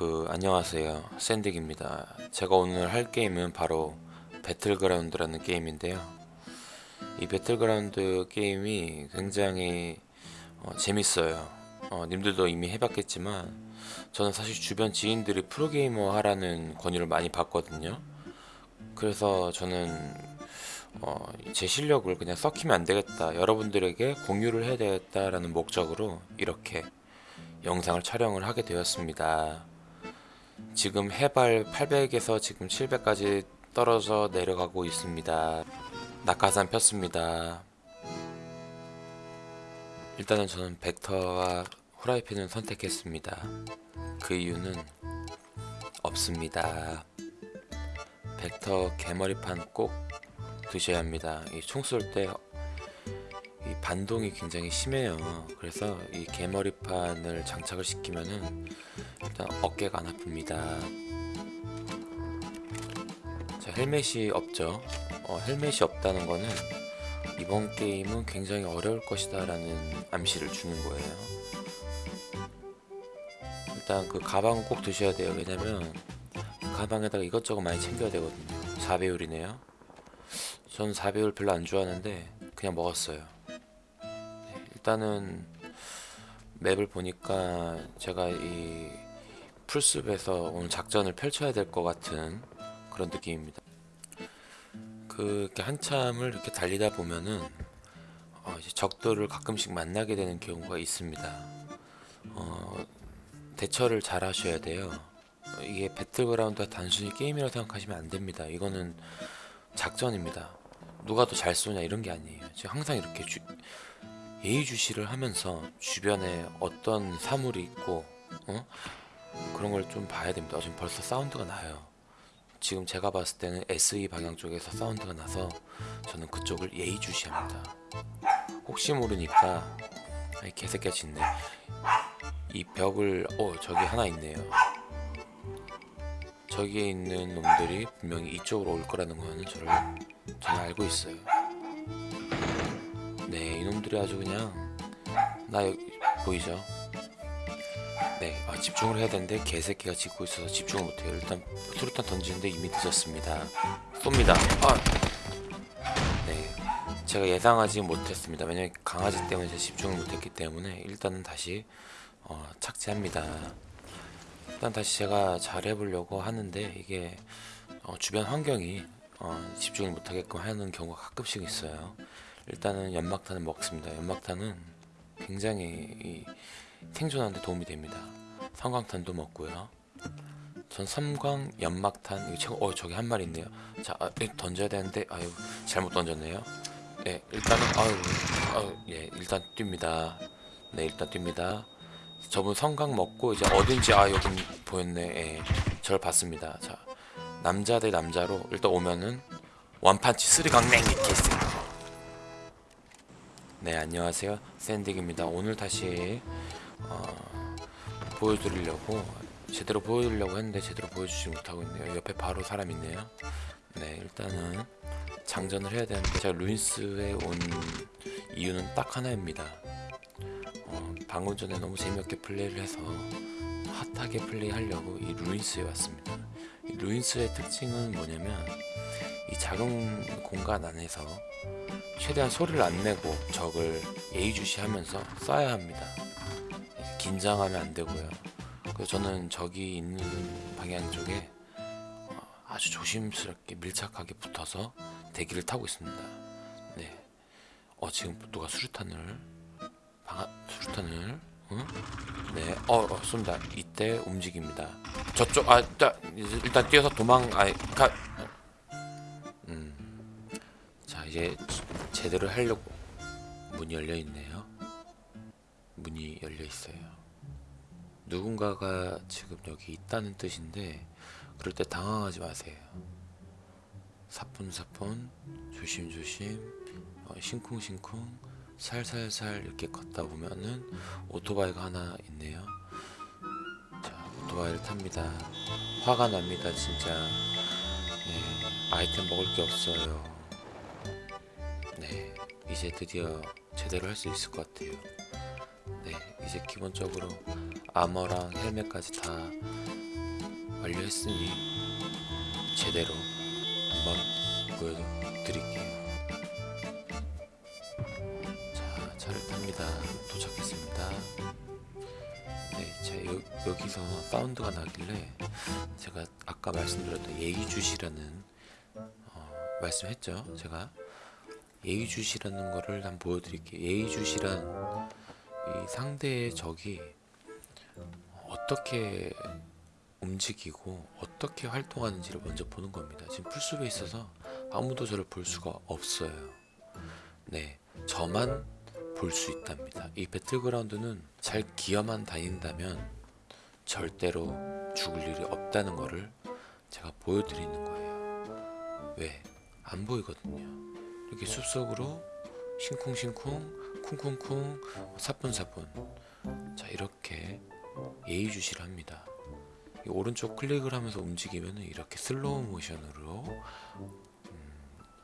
그 안녕하세요. 샌딕입니다. 제가 오늘 할 게임은 바로 배틀그라운드라는 게임인데요. 이 배틀그라운드 게임이 굉장히 어, 재밌어요. 어, 님들도 이미 해봤겠지만 저는 사실 주변 지인들이 프로게이머 하라는 권유를 많이 받거든요. 그래서 저는 어, 제 실력을 그냥 썩히면 안 되겠다. 여러분들에게 공유를 해야 되겠다라는 목적으로 이렇게 영상을 촬영을 하게 되었습니다 지금 해발 800에서 지금 700까지 떨어져 내려가고 있습니다. 낙하산 폈습니다. 일단은 저는 벡터와 후라이팬을 선택했습니다. 그 이유는 없습니다. 벡터 개머리판 꼭 드셔야 합니다. 이 총 쏠때이 반동이 굉장히 심해요. 그래서 이 개머리판을 장착을 시키면은 일단 어깨가 안 아픕니다. 자 헬멧이 없죠. 어, 헬멧이 없다는 거는 이번 게임은 굉장히 어려울 것이다 라는 암시를 주는 거예요. 일단 그 가방은 꼭 드셔야 돼요. 왜냐면 가방에다가 이것저것 많이 챙겨야 되거든요. 4배율이네요. 전 4배율 별로 안 좋아하는데 그냥 먹었어요. 네, 일단은 맵을 보니까 제가 이 풀숲에서 오늘 작전을 펼쳐야 될 것 같은 그런 느낌입니다. 그 이렇게 한참을 이렇게 달리다 보면은 어 적들을 가끔씩 만나게 되는 경우가 있습니다. 어 대처를 잘 하셔야 돼요. 어, 이게 배틀그라운드가 단순히 게임이라고 생각하시면 안 됩니다. 이거는 작전입니다. 누가 더 잘 쏘냐 이런 게 아니에요. 지금 항상 이렇게 주, 예의주시를 하면서 주변에 어떤 사물이 있고 어? 그런 걸 좀 봐야 됩니다. 어, 지금 벌써 사운드가 나요. 지금 제가 봤을 때는 SE 방향 쪽에서 사운드가 나서 저는 그쪽을 예의주시합니다. 혹시 모르니까 아이 개새끼가 짖네. 이 벽을 어 저기 하나 있네요. 저기에 있는 놈들이 분명히 이쪽으로 올 거라는 거는 저를 저는 알고 있어요. 네, 이놈들이 아주 그냥 나 여기 보이죠? 네, 아, 집중을 해야 되는데 개새끼가 짖고 있어서 집중을 못해요. 일단 수류탄 던지는데 이미 늦었습니다. 쏩니다. 아! 네, 제가 예상하지 못했습니다. 왜냐면 강아지 때문에 집중을 못했기 때문에 일단은 다시 어, 착지합니다. 일단 다시 제가 잘 해보려고 하는데 이게 어, 주변 환경이 어, 집중을 못하게끔 하는 경우가 가끔씩 있어요. 일단은 연막탄을 먹습니다. 연막탄은 굉장히 이, 생존하는 데 도움이 됩니다. 성광탄도 먹고요. 전 섬광 연막탄 이거 어 저기 한 마리 있네요. 자 아, 예, 던져야 되는데 아유 잘못 던졌네요. 예 일단은 아유 아유 예 일단 뜁니다. 네 일단 뜁니다. 저분 성광 먹고 이제 어딘지 아 여기 보였네. 예 저를 봤습니다. 자 남자 대 남자로 일단 오면은 원판치 쓰리강냉이 개새. 네 안녕하세요. 샌딕입니다. 오늘 다시 어, 보여드리려고 제대로 보여드리려고 했는데 제대로 보여주지 못하고 있네요. 옆에 바로 사람 있네요. 네 일단은 장전을 해야 되는데 제가 루인스에 온 이유는 딱 하나입니다. 어, 방금 전에 너무 재미없게 플레이를 해서 핫하게 플레이하려고 이 루인스에 왔습니다. 이 루인스의 특징은 뭐냐면 이 작은 공간 안에서 최대한 소리를 안 내고 적을 예의주시하면서 쏴야 합니다. 긴장하면 안 되고요. 그래서 저는 적이 있는 방향 쪽에 어, 아주 조심스럽게 밀착하게 붙어서 대기를 타고 있습니다. 네. 어 지금 누가 수류탄을 방아 수류탄을 응? 네. 어, 어 쏜다. 이때 움직입니다. 저쪽 아 일단, 일단 뛰어서 도망 아이 가 음. 자 이제 제대로 하려고 문이 열려 있네요. 문이 열려 있어요. 누군가가 지금 여기 있다는 뜻인데 그럴 때 당황하지 마세요. 사뿐사뿐 조심조심 어, 싱쿵싱쿵 살살살 이렇게 걷다 보면은 오토바이가 하나 있네요. 자 오토바이를 탑니다. 화가 납니다 진짜. 네, 아이템 먹을 게 없어요. 네, 이제 드디어 제대로 할 수 있을 것 같아요. 네, 이제 기본적으로 아머랑 헬멧까지 다 완료했으니 제대로 한번 보여드릴게요. 자, 차를 탑니다. 도착했습니다. 네, 자 여, 여기서 사운드가 나길래 제가 아까 말씀드렸던 예의주시라는 어, 말씀했죠. 제가 예의주시라는 거를 한번 보여드릴게요. 예의주시란 이 상대의 적이 어떻게 움직이고 어떻게 활동하는지를 먼저 보는 겁니다. 지금 풀숲에 있어서 아무도 저를 볼 수가 없어요. 네, 저만 볼 수 있답니다. 이 배틀그라운드는 잘 기어만 다닌다면 절대로 죽을 일이 없다는 거를 제가 보여드리는 거예요. 왜? 안 보이거든요. 이렇게 숲속으로 싱쿵싱쿵 쿵쿵쿵 사뿐사뿐 자 이렇게 예의주시를 합니다. 이 오른쪽 클릭을 하면서 움직이면 이렇게 슬로우 모션으로 음,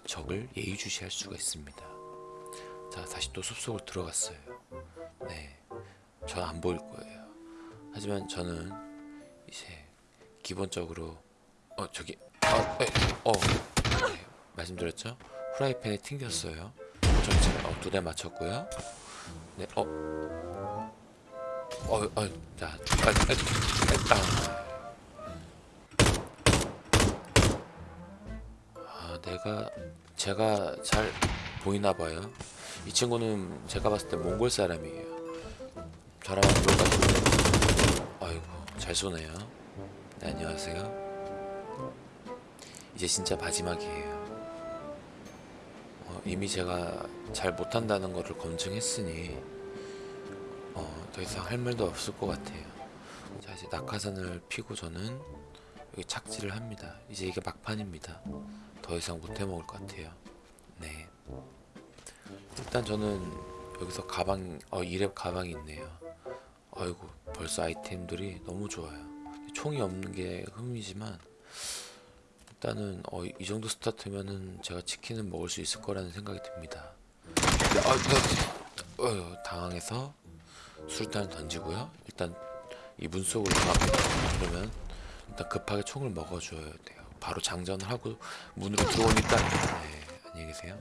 적을 예의주시할 수가 있습니다. 자 다시 또 숲속으로 들어갔어요. 네, 전 안 보일 거예요. 하지만 저는 이제 기본적으로 어 저기 아, 에, 어 네, 말씀드렸죠? 후라이팬에 튕겼어요. 전체 어, 두대 맞췄고요. 네, 어, 어, 어, 자, 아, 아, 아, 아, 내가 제가 잘 보이나 봐요. 이 친구는 제가 봤을 때 몽골 사람이에요. 저랑 똑같은데. 아이고, 잘 쏘네요. 네, 안녕하세요. 이제 진짜 마지막이에요. 어, 이미 제가 잘 못한다는 것을 검증했으니 어, 더 이상 할 말도 없을 것 같아요. 자 이제 낙하산을 피고 저는 여기 착지를 합니다. 이제 이게 막판입니다. 더 이상 못 해먹을 것 같아요. 네. 일단 저는 여기서 가방, 어 이랩 가방이 있네요. 아이고 벌써 아이템들이 너무 좋아요. 총이 없는 게 흠이지만 일단은 어, 이 정도 스타트면은 제가 치킨은 먹을 수 있을 거라는 생각이 듭니다. 근데, 아, 나, 어, 당황해서 수류탄을 던지고요. 일단 이 문 속으로 들어갑니다. 그러면 일단 급하게 총을 먹어줘야 돼요. 바로 장전을 하고 문으로 들어오니까 네, 안녕히 계세요.